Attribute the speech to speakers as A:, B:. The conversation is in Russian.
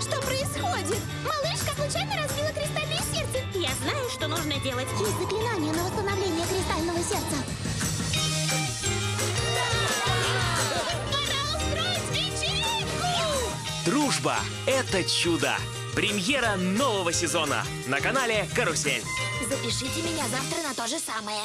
A: Что происходит? Малышка случайно разбила кристальное сердце. Я знаю, что нужно делать.
B: Есть заклинание на восстановление кристального сердца.
C: Дружба – это чудо! Премьера нового сезона на канале «Карусель».
B: Запишите меня завтра на то же самое.